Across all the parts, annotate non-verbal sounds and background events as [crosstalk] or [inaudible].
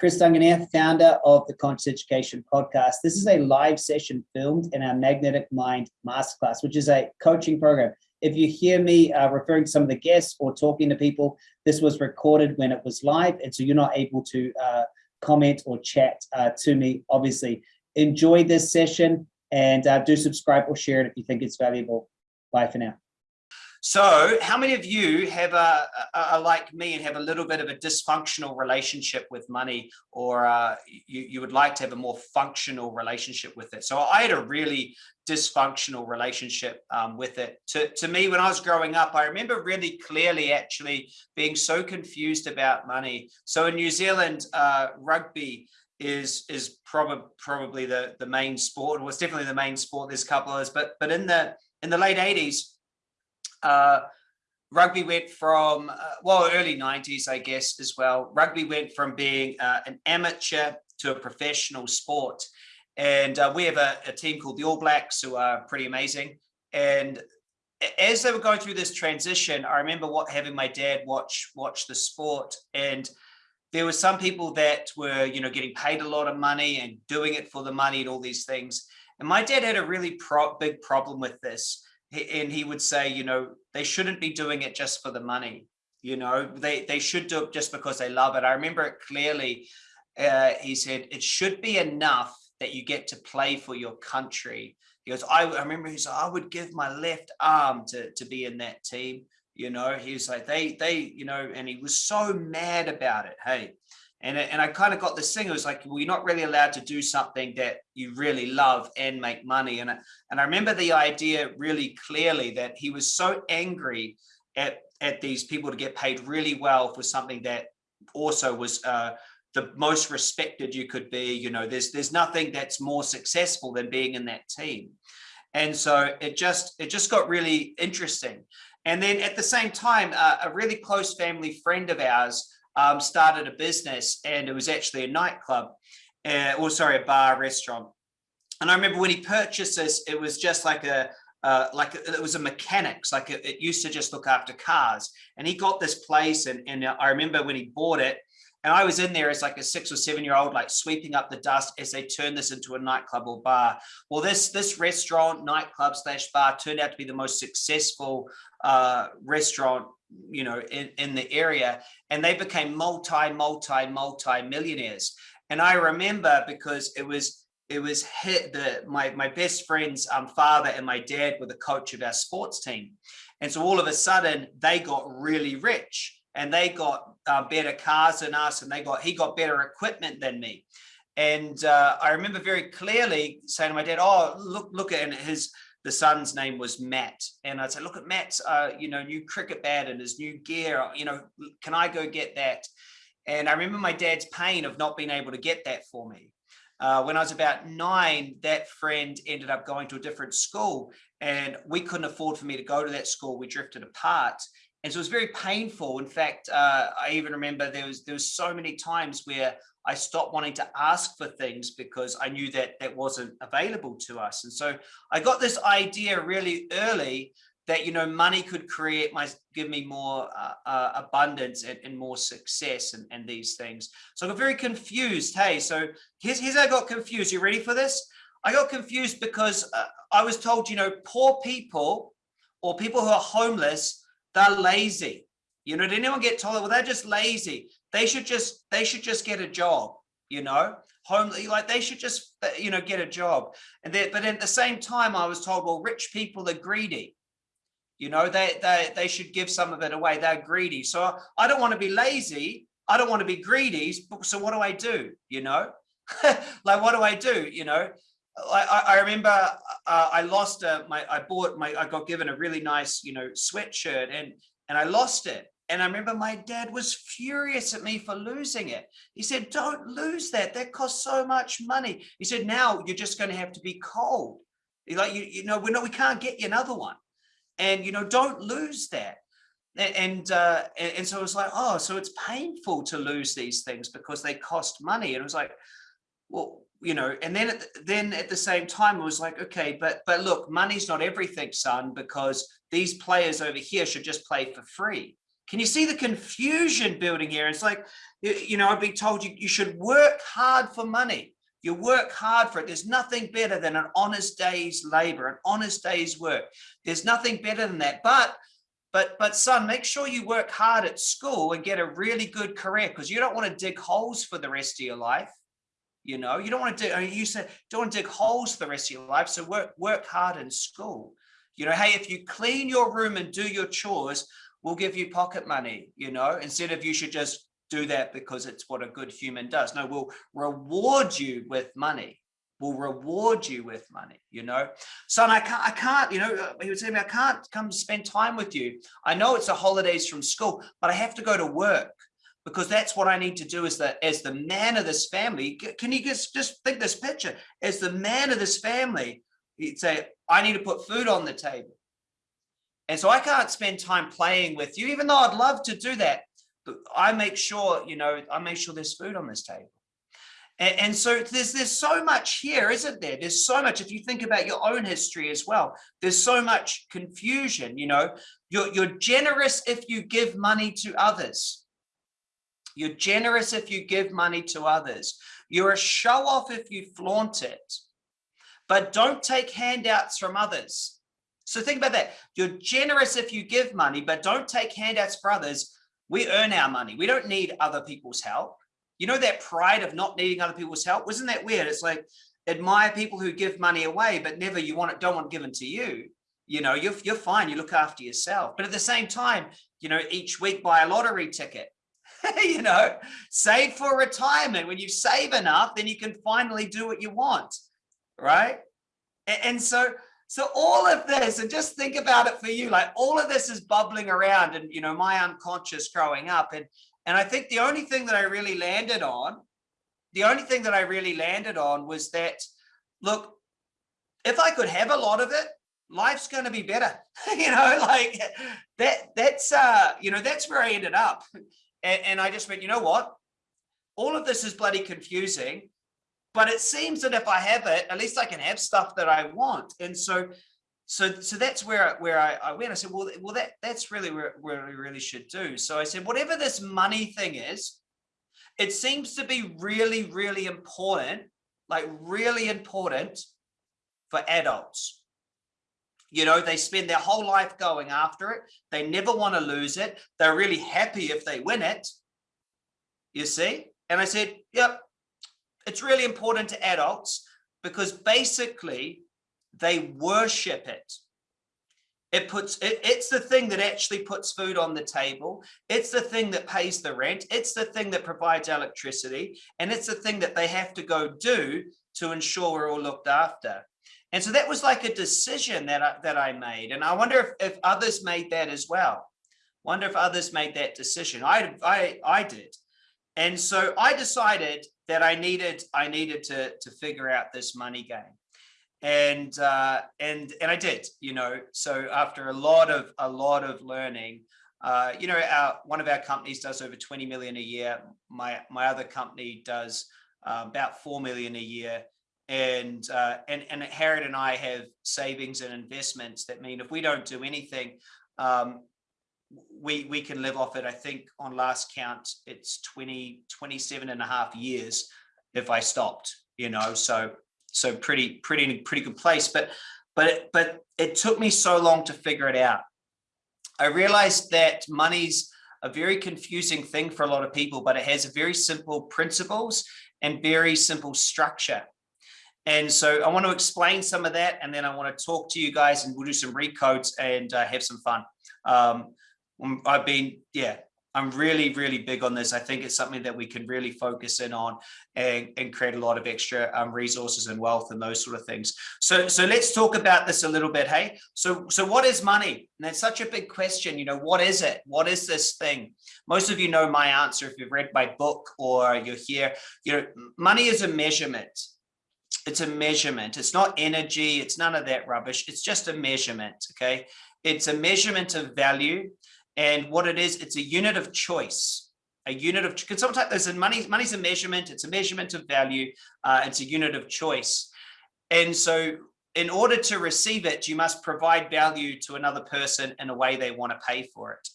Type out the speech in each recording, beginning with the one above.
Chris Duncan here, founder of the Conscious Education Podcast. This is a live session filmed in our Magnetic Mind Masterclass, which is a coaching program. If you hear me uh, referring to some of the guests or talking to people, this was recorded when it was live, and so you're not able to uh, comment or chat uh, to me, obviously. Enjoy this session and uh, do subscribe or share it if you think it's valuable. Bye for now. So how many of you have a, a, like me and have a little bit of a dysfunctional relationship with money or uh, you, you would like to have a more functional relationship with it? So I had a really dysfunctional relationship um, with it. To, to me, when I was growing up, I remember really clearly actually being so confused about money. So in New Zealand, uh, rugby is is probably probably the the main sport. Was definitely the main sport. There's a couple others, but but in the in the late 80s, uh, rugby went from, uh, well, early 90s, I guess, as well. Rugby went from being uh, an amateur to a professional sport. And uh, we have a, a, team called the All Blacks who are pretty amazing. And as they were going through this transition, I remember what having my dad watch watch the sport and there were some people that were, you know, getting paid a lot of money and doing it for the money and all these things. And my dad had a really pro big problem with this and he would say, you know, they shouldn't be doing it just for the money. You know, they, they should do it just because they love it. I remember it clearly. Uh, he said, it should be enough that you get to play for your country. He goes, I, I remember he said, I would give my left arm to, to be in that team. You know, he was like, they, they, you know, and he was so mad about it. Hey, and, and I kind of got this thing, it was like, well, you're not really allowed to do something that you really love and make money. And, and I remember the idea really clearly that he was so angry at, at these people to get paid really well for something that also was uh, the most respected you could be. You know, there's, there's nothing that's more successful than being in that team. And so it just, it just got really interesting. And then at the same time, uh, a really close family friend of ours um, started a business and it was actually a nightclub, uh, or sorry, a bar restaurant. And I remember when he purchased this, it was just like a, uh, like it was a mechanics, like it, it, used to just look after cars. And he got this place and, and I remember when he bought it, and I was in there as like a six or seven year old, like sweeping up the dust as they turned this into a nightclub or bar. Well, this this restaurant, nightclub slash bar turned out to be the most successful uh, restaurant you know, in, in the area and they became multi, multi, multi millionaires. And I remember because it was, it was hit the, my, my best friend's um, father and my dad were the coach of our sports team. And so all of a sudden they got really rich and they got uh, better cars than us and they got, he got better equipment than me. And uh, I remember very clearly saying to my dad, oh, look, look at his, the son's name was Matt. And I'd say, look at Matt's, uh, you know, new cricket bat and his new gear, you know, can I go get that? And I remember my dad's pain of not being able to get that for me. Uh, when I was about nine, that friend ended up going to a different school and we couldn't afford for me to go to that school. We drifted apart. And so it was very painful. In fact, uh, I even remember there was there was so many times where I stopped wanting to ask for things because I knew that that wasn't available to us. And so I got this idea really early that, you know, money could create my, give me more uh, uh, abundance and, and, more success and, and these things. So I got very confused. Hey, so here's, here's I got confused. You ready for this? I got confused because uh, I was told, you know, poor people or people who are homeless, they're lazy. You know, did anyone get told, well, they're just lazy. They should just, they should just get a job, you know, home, like they should just, you know, get a job. And then, but at the same time, I was told, well, rich people are greedy. You know, they, they, they should give some of it away. They're greedy. So I don't want to be lazy. I don't want to be greedy. So what do I do? You know, [laughs] like, what do I do? You know, I, I remember uh, I lost a, my, I bought my, I got given a really nice, you know, sweatshirt and, and I lost it. And I remember my dad was furious at me for losing it. He said, don't lose that. That costs so much money. He said, now you're just going to have to be cold. He's like, you, you know, we know we can't get you another one. And, you know, don't lose that. And, uh, and, and so it was like, oh, so it's painful to lose these things because they cost money. And it was like, well, you know, and then at, then at the same time, it was like, okay, but but look, money's not everything, son, because these players over here should just play for free. Can you see the confusion building here? It's like, you know, I've been told you, you should work hard for money. You work hard for it. There's nothing better than an honest day's labor, an honest day's work. There's nothing better than that. But but but son, make sure you work hard at school and get a really good career because you don't want to dig holes for the rest of your life. You know, you don't want to do, I mean, you said, don't want to dig holes for the rest of your life. So work, work hard in school. You know, hey, if you clean your room and do your chores, we'll give you pocket money, you know, instead of you should just do that because it's what a good human does. No, we'll reward you with money. We'll reward you with money, you know. Son, I can't, I can't, you know, he would was saying, I can't come spend time with you. I know it's the holidays from school, but I have to go to work because that's what I need to do as the as the man of this family. Can you just just think this picture as the man of this family? He'd say, I need to put food on the table. And so I can't spend time playing with you, even though I'd love to do that. But I make sure, you know, I make sure there's food on this table. And, and so there's there's so much here, isn't there? There's so much. If you think about your own history as well, there's so much confusion. You know, you're you're generous if you give money to others you're generous if you give money to others. You're a show off if you flaunt it, but don't take handouts from others. So think about that. You're generous if you give money, but don't take handouts for others. We earn our money. We don't need other people's help. You know that pride of not needing other people's help? Wasn't that weird? It's like admire people who give money away, but never you want it, don't want given to you. You know, you're, you're fine. You look after yourself. But at the same time, you know, each week buy a lottery ticket [laughs] you know, save for retirement. When you save enough, then you can finally do what you want, right? And so, so all of this, and just think about it for you, like all of this is bubbling around and, you know, my unconscious growing up. And, and I think the only thing that I really landed on, the only thing that I really landed on was that, look, if I could have a lot of it, life's going to be better [laughs] you know like that that's uh you know that's where i ended up and, and I just went, you know what? All of this is bloody confusing, but it seems that if I have it, at least I can have stuff that I want. And so, so, so that's where, where I, I went. I said, well, well, that, that's really where, where we really should do. So I said, whatever this money thing is, it seems to be really, really important, like really important for adults. You know, they spend their whole life going after it. They never want to lose it. They're really happy if they win it. You see? And I said, yep, it's really important to adults because basically they worship it. It puts it, it's the thing that actually puts food on the table. It's the thing that pays the rent. It's the thing that provides electricity. And it's the thing that they have to go do to ensure we're all looked after. And so that was like a decision that I, that I made. And I wonder if, if others made that as well. Wonder if others made that decision. I, I, I did. And so I decided that I needed, I needed to, to figure out this money game. And, uh, and, and I did, you know, so after a lot of, a lot of learning, uh, you know, our, one of our companies does over 20 million a year. My, my other company does uh, about 4 million a year and uh, and and Harriet and I have savings and investments that mean if we don't do anything, um, we we can live off it. I think on last count, it's 20, 27 and a half years if I stopped, you know, so so pretty pretty pretty good place. But but it, but it took me so long to figure it out. I realized that money's a very confusing thing for a lot of people, but it has very simple principles and very simple structure. And so I want to explain some of that, and then I want to talk to you guys, and we'll do some recodes and uh, have some fun. Um, um, I've been, yeah, I'm really, really big on this. I think it's something that we can really focus in on and, and create a lot of extra um, resources and wealth and those sort of things. So, so let's talk about this a little bit. Hey, so, so what is money? And that's such a big question. You know, what is it? What is this thing? Most of you know my answer if you've read my book or you're here. You know, money is a measurement it's a measurement. It's not energy. It's none of that rubbish. It's just a measurement. Okay. It's a measurement of value. And what it is, it's a unit of choice. A unit of, because sometimes there's a money, money's a measurement. It's a measurement of value. Uh, it's a unit of choice. And so in order to receive it, you must provide value to another person in a way they want to pay for it.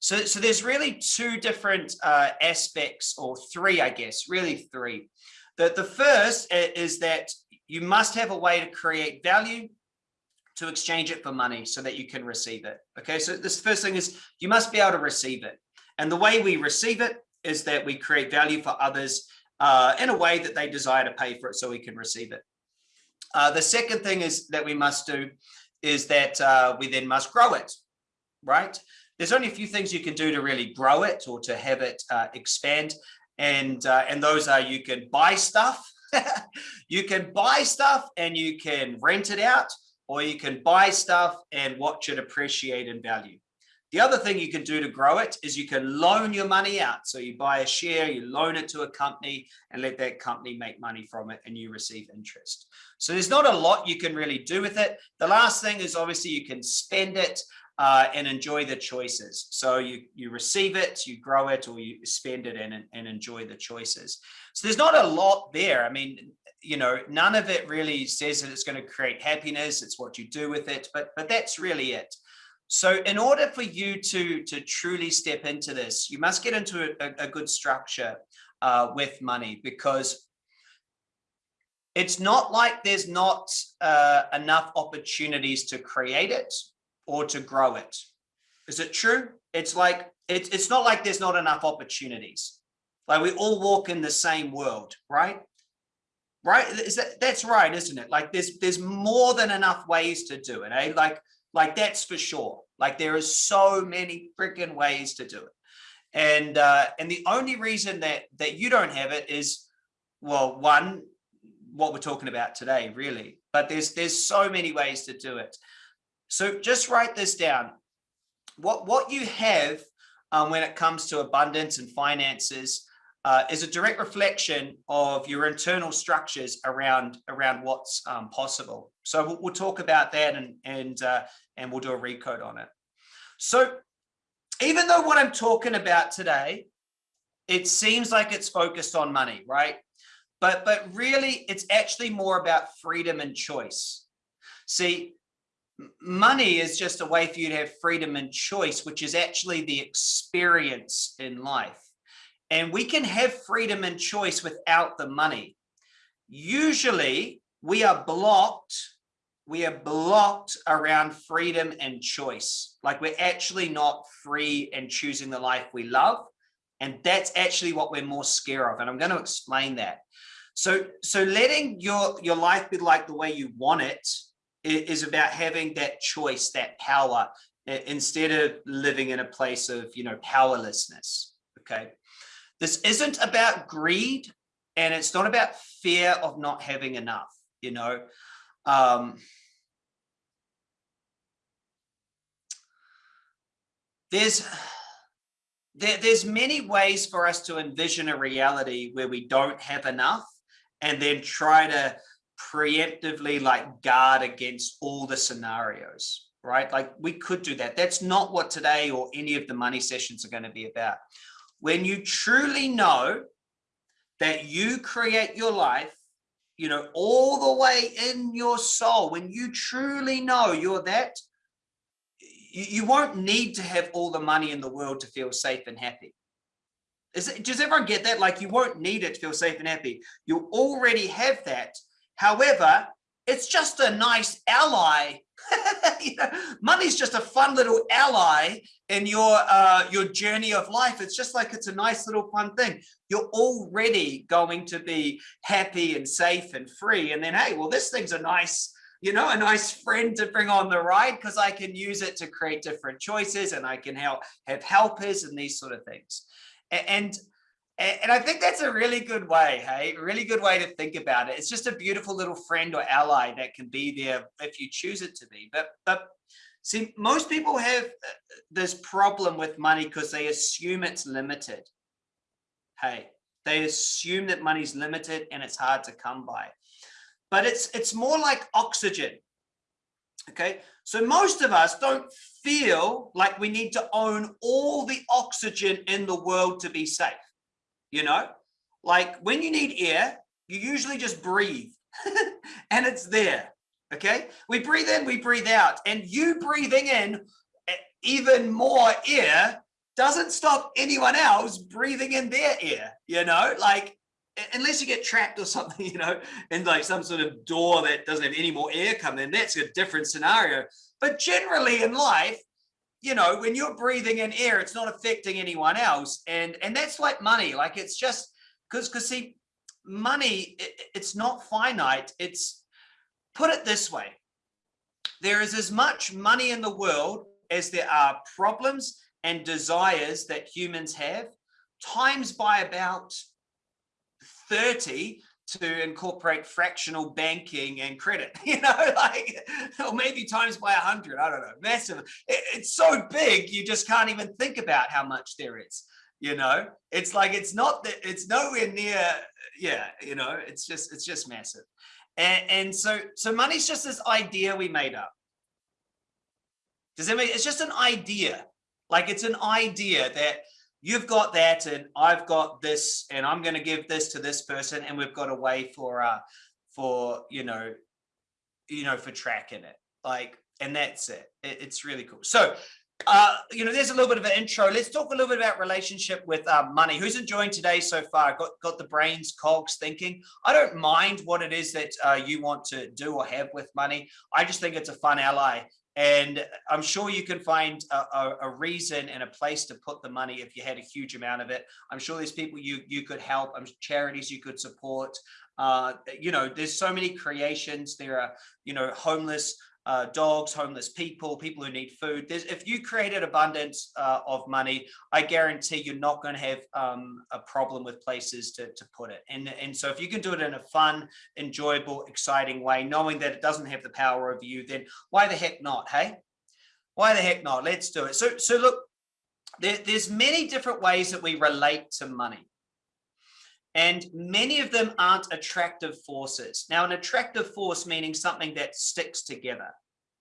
So, so there's really two different uh, aspects or three, I guess, really three. The, the first is that you must have a way to create value to exchange it for money so that you can receive it. Okay, so this first thing is you must be able to receive it. And the way we receive it is that we create value for others uh, in a way that they desire to pay for it so we can receive it. Uh, the second thing is that we must do is that uh, we then must grow it, right? There's only a few things you can do to really grow it or to have it uh, expand. And, uh, and those are you can buy stuff, [laughs] you can buy stuff and you can rent it out, or you can buy stuff and watch it appreciate in value. The other thing you can do to grow it is you can loan your money out. So you buy a share, you loan it to a company and let that company make money from it and you receive interest. So there's not a lot you can really do with it. The last thing is obviously you can spend it uh, and enjoy the choices. So you, you receive it, you grow it, or you spend it and, and enjoy the choices. So there's not a lot there. I mean, you know, none of it really says that it's going to create happiness. It's what you do with it, but, but that's really it. So in order for you to, to truly step into this, you must get into a, a good structure uh, with money because it's not like there's not uh, enough opportunities to create it or to grow it. Is it true? It's like, it's, it's not like there's not enough opportunities. Like we all walk in the same world, right? Right? Is that, that's right, isn't it? Like there's, there's more than enough ways to do it, eh? Like like that's for sure. Like there are so many freaking ways to do it. And uh, and the only reason that that you don't have it is, well, one, what we're talking about today, really. But there's there's so many ways to do it. So just write this down. What what you have um, when it comes to abundance and finances uh, is a direct reflection of your internal structures around around what's um, possible. So we'll, we'll, talk about that and and uh, and we'll do a recode on it. So even though what I'm talking about today, it seems like it's focused on money, right? But but really, it's actually more about freedom and choice. See, money is just a way for you to have freedom and choice, which is actually the experience in life. And we can have freedom and choice without the money. Usually we are blocked. We are blocked around freedom and choice. Like we're actually not free and choosing the life we love. And that's actually what we're more scared of. And I'm going to explain that. So, so letting your, your life be like the way you want it is about having that choice, that power, instead of living in a place of, you know, powerlessness. Okay. This isn't about greed and it's not about fear of not having enough, you know. Um, there's there, there's many ways for us to envision a reality where we don't have enough and then try to preemptively like guard against all the scenarios right like we could do that that's not what today or any of the money sessions are going to be about when you truly know that you create your life, you know, all the way in your soul, when you truly know you're that, you, won't need to have all the money in the world to feel safe and happy. Is it, does everyone get that? Like you won't need it to feel safe and happy. You already have that. However, it's just a nice ally. [laughs] you know, money's just a fun little ally in your uh, your journey of life. It's just like it's a nice little fun thing. You're already going to be happy and safe and free. And then, hey, well, this thing's a nice, you know, a nice friend to bring on the ride because I can use it to create different choices and I can help have helpers and these sort of things. And and I think that's a really good way, hey, really good way to think about it. It's just a beautiful little friend or ally that can be there if you choose it to be. But, but see, most people have uh, this problem with money because they assume it's limited. Hey, they assume that money's limited and it's hard to come by. But it's, it's more like oxygen. Okay, so most of us don't feel like we need to own all the oxygen in the world to be safe you know, like when you need air, you usually just breathe [laughs] and it's there. Okay, we breathe in, we breathe out, and you breathing in eh, even more air doesn't stop anyone else breathing in their air, you know, like unless you get trapped or [laughs] something, you know, in like some sort of door that doesn't have any more air coming in, that's a different scenario. But generally in life, you know, when you're breathing in air, it's not affecting anyone else. And, and that's like money, like it's just, because, because see, money, it, it's not finite. It's, put it this way, there is as much money in the world as there are problems and desires that humans have, times by about 30 to incorporate fractional banking and credit, [laughs] you know, like, or maybe times by a hundred, I don't know, massive. It, it's so big, you just can't even think about how much there is, you know, it's like, it's not that it's nowhere near, yeah, you know, it's just, it's just massive. And, and so, so money's just this idea we made up. Does that mean it's just an idea? Like it's an idea that you've got that and I've got this and I'm going to give this to this person and we've got a way for uh for you know you know for tracking it. Like and that's it, it it's really cool. So uh you know there's a little bit of an intro. Let's talk a little bit about relationship with uh, money. Who's enjoying today so far? Got got the brains cogs thinking? I don't mind what it is that uh, you want to do or have with money. I just think it's a fun ally and I'm sure you can find a, a, a, reason and a place to put the money if you had a huge amount of it. I'm sure there's people you you could help, I'm charities you could support. Uh, you know, there's so many creations. There are, you know, homeless uh, dogs, homeless people, people who need food. There's, if you created abundance uh, of money, I guarantee you're not going to have um, a problem with places to, to put it. And, and so if you can do it in a fun, enjoyable, exciting way, knowing that it doesn't have the power over you, then why the heck not, hey? Why the heck not? Let's do it. So, so look, there, there's many different ways that we relate to money and many of them aren't attractive forces. Now, an attractive force meaning something that sticks together.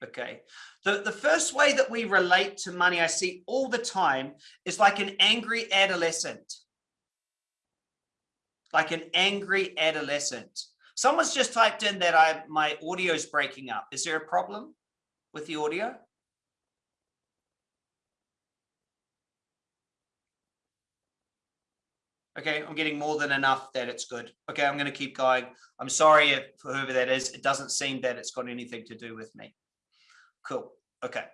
Okay. The, the first way that we relate to money I see all the time is like an angry adolescent. Like an angry adolescent. Someone's just typed in that I my audio is breaking up. Is there a problem with the audio? Okay, I'm getting more than enough that it's good. Okay, I'm going to keep going. I'm sorry if, for whoever that is. It doesn't seem that it's got anything to do with me. Cool. Okay.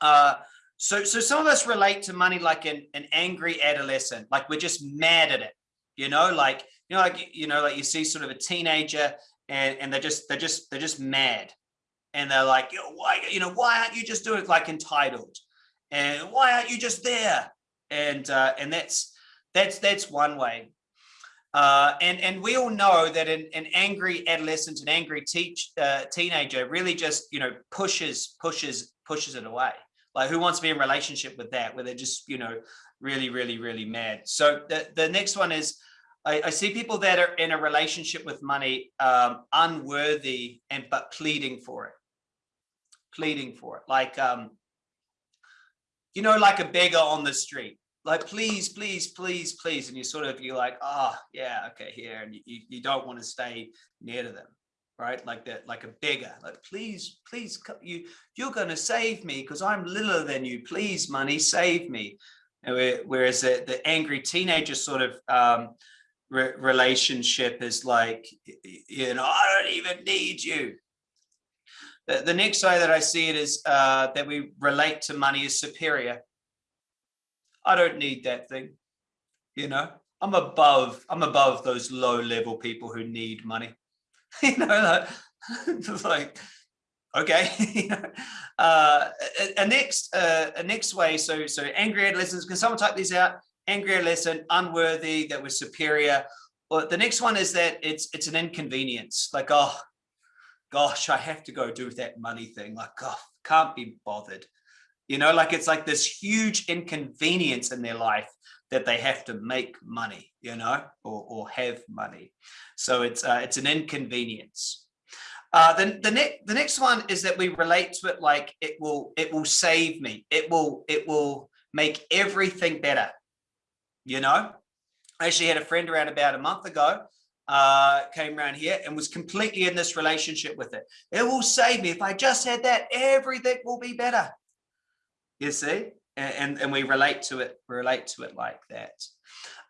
Uh, so, so some of us relate to money like an, an angry adolescent, like we're just mad at it, you know, like, you know, like, you know, like you see sort of a teenager and, and they're just, they're just, they're just mad. And they're like, you know, why, you know, why aren't you just doing it like entitled? And why aren't you just there? And, uh, and that's, that's that's one way. Uh, and and we all know that an, an angry adolescent, an angry teach, uh, teenager, really just you know pushes pushes pushes it away. Like who wants to be in relationship with that, where they're just you know really really really mad. So the the next one is. I, I see people that are in a relationship with money um, unworthy and but pleading for it, pleading for it, like um, you know, like a beggar on the street like please please please please and you sort of you're like oh yeah okay here and you, you don't want to stay near to them right? Like that like a beggar like please please you you're going to save me because i'm littler than you. Please money save me. Whereas the, the angry teenager sort of um, re relationship is like you know i don't even need you. The, the next way that i see it is uh, that we relate to money as superior I don't need that thing. You know, I'm above, I'm above those low level people who need money. [laughs] you know, like, [laughs] like okay. [laughs] uh, a, a, next, uh, a next way. So, so angry adolescents, can someone type these out? Angry adolescent, unworthy, that was superior. Well, the next one is that it's, it's an inconvenience. Like, oh, gosh, I have to go do that money thing. Like, oh, can't be bothered you know like it's like this huge inconvenience in their life that they have to make money you know or, or have money so it's uh, it's an inconvenience uh then the next the next one is that we relate to it like it will it will save me it will it will make everything better you know i actually had a friend around about a month ago uh, came around here and was completely in this relationship with it. It will save me. If I just had that, everything will be better. You see? And, and, and we relate to it, relate to it like that.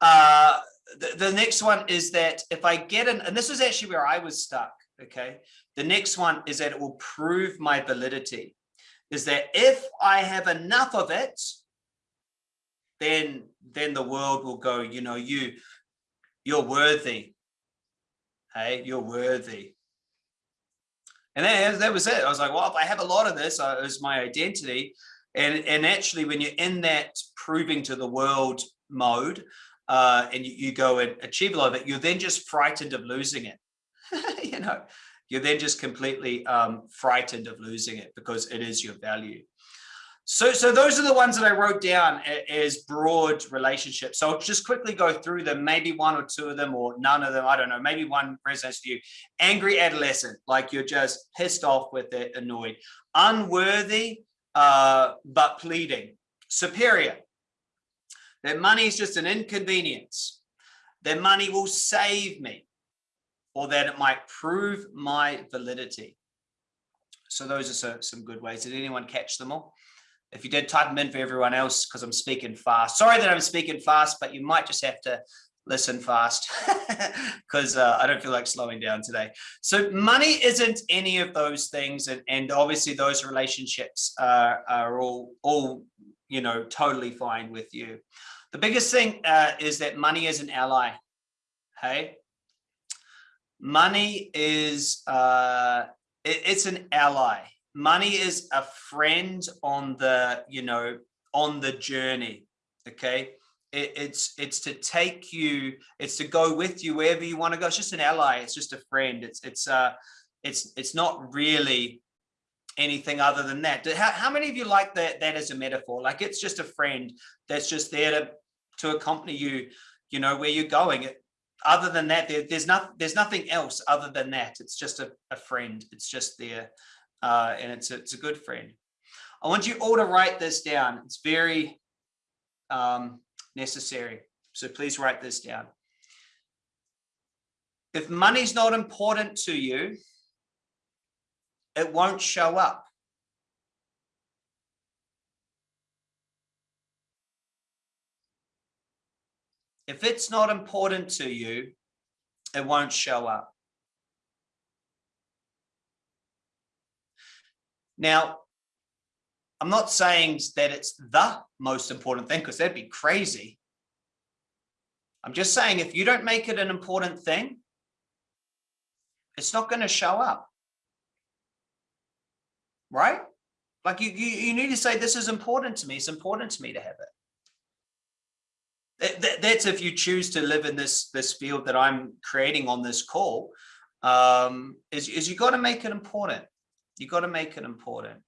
Uh, the, the next one is that if I get an, and this is actually where I was stuck, okay? The next one is that it will prove my validity. Is that if I have enough of it, then then the world will go, you know, you you're worthy. Hey, you're worthy. And that, that was it. I was like, well, if I have a lot of this uh, as my identity, and, and actually when you're in that proving to the world mode, uh, and you, you go and achieve a lot of it, you're then just frightened of losing it. [laughs] you know, you're then just completely um, frightened of losing it because it is your value. So, so those are the ones that I wrote down as broad relationships. So I'll just quickly go through them, maybe one or two of them or none of them. I don't know, maybe one resonates to you. Angry adolescent, like you're just pissed off with it, annoyed. Unworthy, uh, but pleading. Superior, Their money is just an inconvenience. Their money will save me or that it might prove my validity. So those are so, some good ways. Did anyone catch them all? If you did, type them in for everyone else because I'm speaking fast. Sorry that I'm speaking fast, but you might just have to listen fast [laughs] because uh, I don't feel like slowing down today. So money isn't any of those things. And, and obviously those relationships are, are all, all, you know, totally fine with you. The biggest thing uh, is that money is an ally. Hey, money is, uh, it, it's an ally. Money is a friend on the, you know, on the journey. Okay. It, it's it's to take you it's to go with you wherever you want to go it's just an ally it's just a friend it's it's uh it's it's not really anything other than that. How, how many of you like that, that as a metaphor? Like it's just a friend that's just there to, to accompany you, you know, where you're going. Other than that, there, there's not, there's nothing else other than that. It's just a, a friend. It's just there. Uh, and it's a, it's a good friend. I want you all to write this down. It's very um, necessary. So please write this down. If money's not important to you, it won't show up. If it's not important to you, it won't show up. Now, I'm not saying that it's the most important thing because that'd be crazy. I'm just saying if you don't make it an important thing, it's not going to show up right? Like you, you, you need to say, this is important to me. It's important to me to have it. That, that, that's if you choose to live in this, this field that I'm creating on this call, um, is, is you got to make it important. You got to make it important.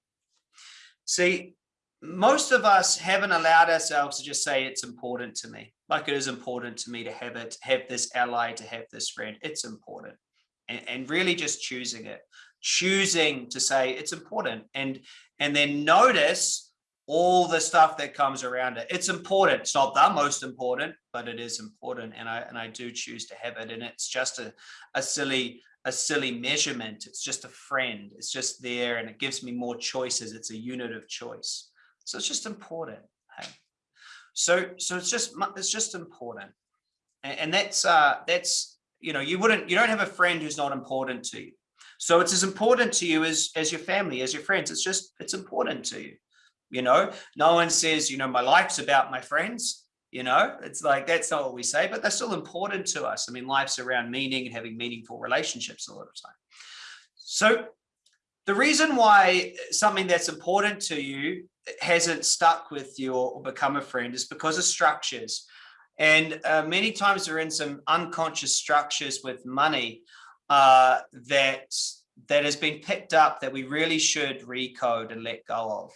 See, most of us haven't allowed ourselves to just say it's important to me. Like it is important to me to have it, have this ally, to have this friend. It's important. And, and really just choosing it choosing to say it's important and and then notice all the stuff that comes around it it's important it's not the most important but it is important and i and i do choose to have it and it's just a, a silly a silly measurement. It's just a friend. It's just there and it gives me more choices. It's a unit of choice. So it's just important so so it's just it's just important. And, and that's uh that's you know you wouldn't you don't have a friend who's not important to you. So it's as important to you as, as your family, as your friends. It's just, it's important to you. You know, no one says, you know, my life's about my friends. You know, it's like, that's not what we say, but they're still important to us. I mean, life's around meaning and having meaningful relationships a lot of time. So the reason why something that's important to you hasn't stuck with you or, become a friend is because of structures. And uh, many times we're in some unconscious structures with money uh, that that has been picked up that we really should recode and let go of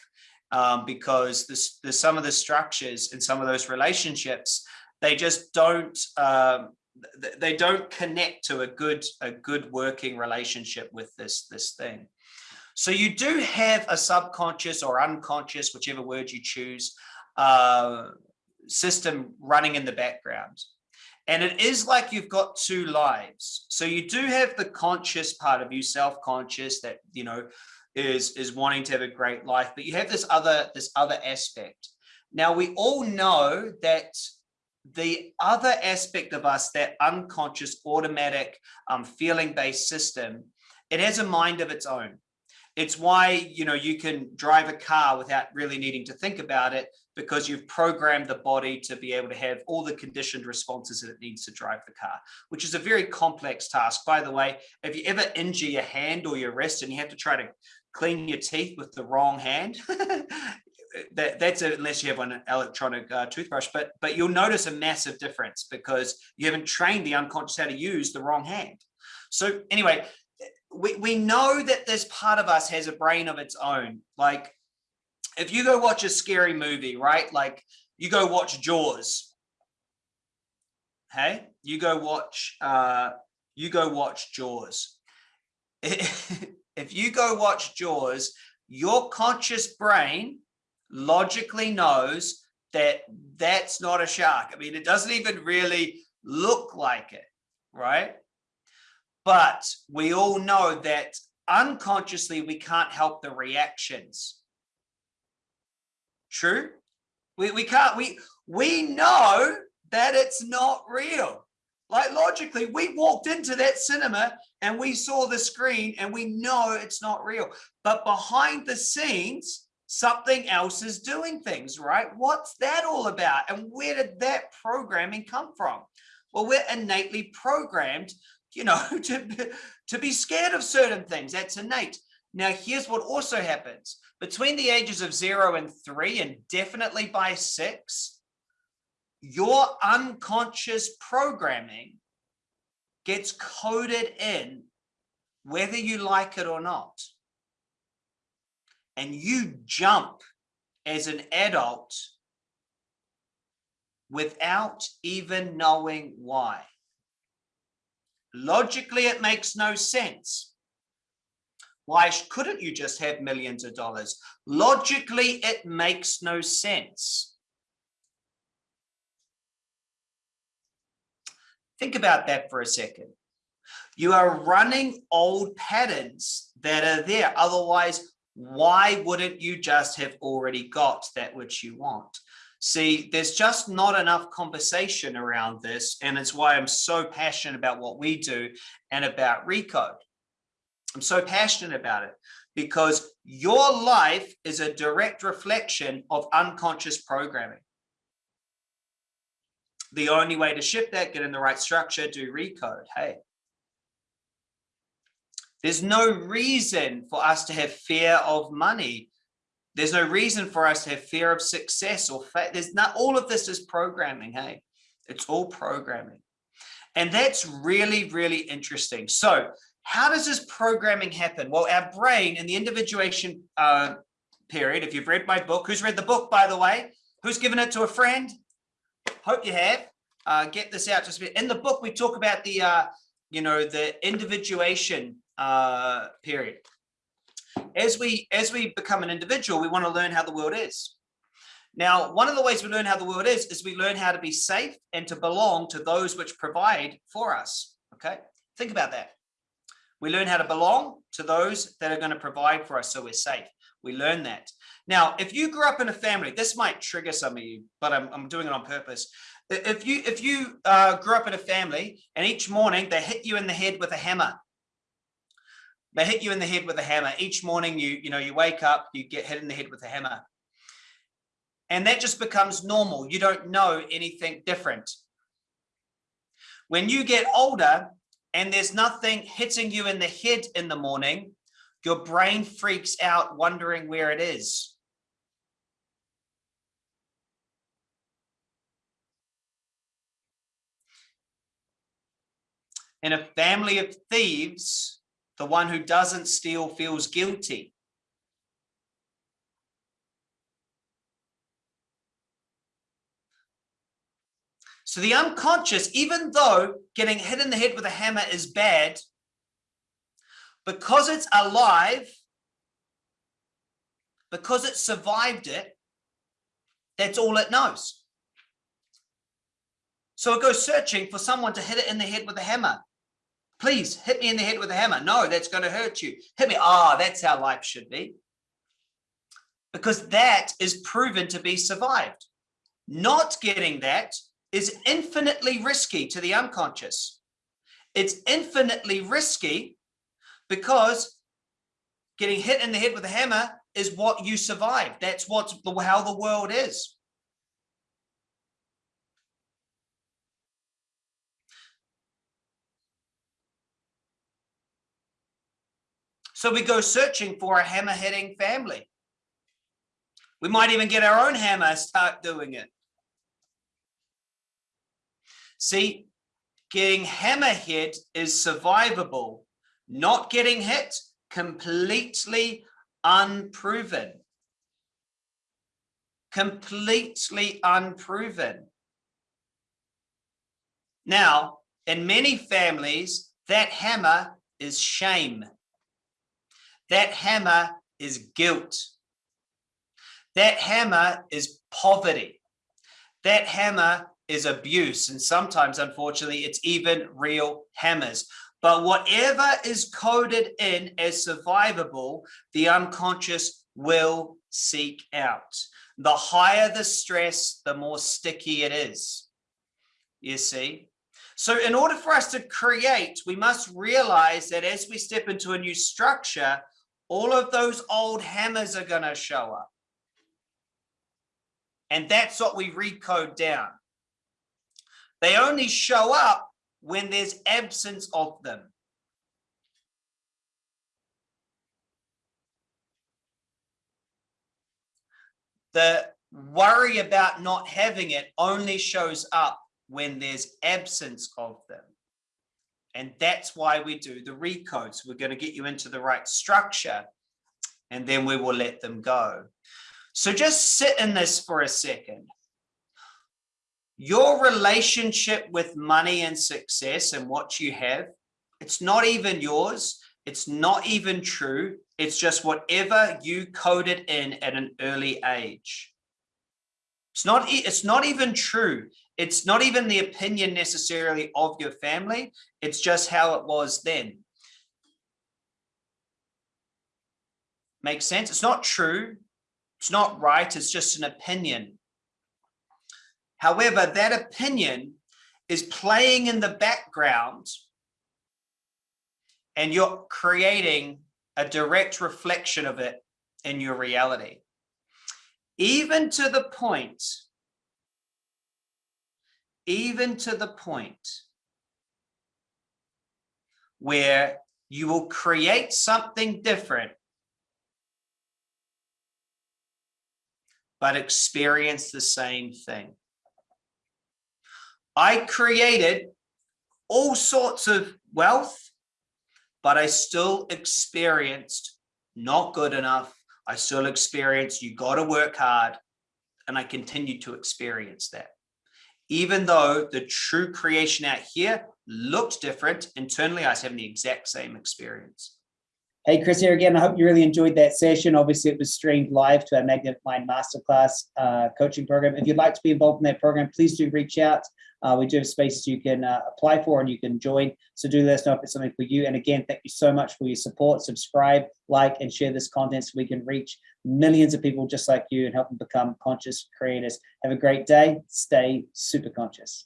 um, because there's some of the structures and some of those relationships they just don't um, they don't connect to a good a good working relationship with this this thing so you do have a subconscious or unconscious whichever word you choose uh, system running in the background And it is like you've got two lives. So you do have the conscious part of you, self-conscious that, you know, is, is wanting to have a great life, but you have this other, this other aspect. Now we all know that the other aspect of us, that unconscious, automatic, um, feeling-based system, it has a mind of its own. It's why, you know, you can drive a car without really needing to think about it because you've programmed the body to be able to have all the conditioned responses that it needs to drive the car, which is a very complex task. By the way, if you ever injure your hand or your wrist and you have to try to clean your teeth with the wrong hand, [laughs] that, that's unless you have an electronic uh, toothbrush, but but you'll notice a massive difference because you haven't trained the unconscious how to use the wrong hand. So anyway, we, we know that this part of us has a brain of its own. Like if you go watch a scary movie, right? Like you go watch Jaws. Hey, you go watch, uh, you go watch Jaws. [laughs] if you go watch Jaws, your conscious brain logically knows that that's not a shark. I mean, it doesn't even really look like it, right? But we all know that unconsciously we can't help the reactions. True? We, we can't, we, we know that it's not real. Like logically, we walked into that cinema and we saw the screen and we know it's not real. But behind the scenes, something else is doing things, right? What's that all about? And where did that programming come from? Well, we're innately programmed you know, [laughs] to, to be scared of certain things. That's innate. Now, here's what also happens. Between the ages of zero and three, and definitely by six, your unconscious programming gets coded in whether you like it or not. And you jump as an adult without even knowing why. Logically, it makes no sense. Why couldn't you just have millions of dollars? Logically, it makes no sense. Think about that for a second. You are running old patterns that are there. Otherwise, why wouldn't you just have already got that which you want? See, there's just not enough conversation around this. And it's why I'm so passionate about what we do and about Recode. I'm so passionate about it because your life is a direct reflection of unconscious programming. The only way to shift that, get in the right structure, do Recode. Hey, there's no reason for us to have fear of money there's no reason for us to have fear of success or faith. There's not, all of this is programming. Hey, it's all programming. And that's really, really interesting. So how does this programming happen? Well, our brain in the individuation uh, period, if you've read my book, who's read the book, by the way, who's given it to a friend? Hope you have. Uh, get this out just a bit. In the book, we talk about the, uh, you know, the individuation uh, period as we as we become an individual, we want to learn how the world is. Now, one of the ways we learn how the world is, is we learn how to be safe and to belong to those which provide for us. Okay, think about that. We learn how to belong to those that are going to provide for us so we're safe. We learn that. Now, if you grew up in a family, this might trigger some of you, but I'm, I'm doing it on purpose. If you if you uh, grew up in a family and each morning they hit you in the head with a hammer they hit you in the head with a hammer. Each morning you, you know, you wake up, you get hit in the head with a hammer. And that just becomes normal. You don't know anything different. When you get older and there's nothing hitting you in the head in the morning, your brain freaks out wondering where it is. In a family of thieves, the one who doesn't steal feels guilty. So the unconscious, even though getting hit in the head with a hammer is bad, because it's alive, because it survived it, that's all it knows. So it goes searching for someone to hit it in the head with a hammer. Please hit me in the head with a hammer. No, that's going to hurt you. Hit me. Ah, oh, that's how life should be. Because that is proven to be survived. Not getting that is infinitely risky to the unconscious. It's infinitely risky because getting hit in the head with a hammer is what you survive. That's what's the, how the world is. So we go searching for a hammer hitting family. We might even get our own hammer, and start doing it. See, getting hammer hit is survivable. Not getting hit, completely unproven. Completely unproven. Now, in many families, that hammer is shame. That hammer is guilt. That hammer is poverty. That hammer is abuse. And sometimes, unfortunately, it's even real hammers. But whatever is coded in as survivable, the unconscious will seek out. The higher the stress, the more sticky it is. You see? So in order for us to create, we must realize that as we step into a new structure, all of those old hammers are going to show up. And that's what we recode down. They only show up when there's absence of them. The worry about not having it only shows up when there's absence of them. And that's why we do the recodes. We're going to get you into the right structure and then we will let them go. So just sit in this for a second. Your relationship with money and success and what you have, it's not even yours. It's not even true. It's just whatever you coded in at an early age. It's not, it's not even true. It's not even the opinion necessarily of your family. It's just how it was then. Makes sense? It's not true. It's not right. It's just an opinion. However, that opinion is playing in the background and you're creating a direct reflection of it in your reality. Even to the point even to the point where you will create something different, but experience the same thing. I created all sorts of wealth, but I still experienced not good enough. I still experienced you got to work hard. And I continue to experience that even though the true creation out here looked different, internally I was having the exact same experience. Hey, Chris here again. I hope you really enjoyed that session. Obviously, it was streamed live to our Magnetic Mind Masterclass uh, coaching program. If you'd like to be involved in that program, please do reach out. Uh, we do have spaces you can uh, apply for and you can join. So do let us know if it's something for you. And again, thank you so much for your support. Subscribe, like, and share this content so we can reach millions of people just like you and help them become conscious creators. Have a great day. Stay super conscious.